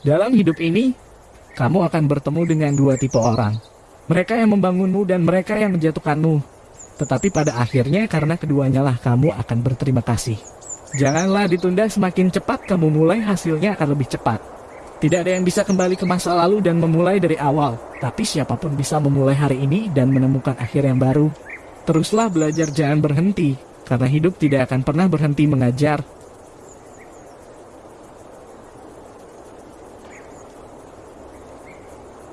Dalam hidup ini, kamu akan bertemu dengan dua tipe orang. Mereka yang membangunmu dan mereka yang menjatuhkanmu. Tetapi pada akhirnya karena keduanya lah kamu akan berterima kasih. Janganlah ditunda semakin cepat kamu mulai hasilnya akan lebih cepat. Tidak ada yang bisa kembali ke masa lalu dan memulai dari awal. Tapi siapa pun bisa memulai hari ini dan menemukan akhir yang baru. Teruslah belajar jangan berhenti. Karena hidup tidak akan pernah berhenti mengajar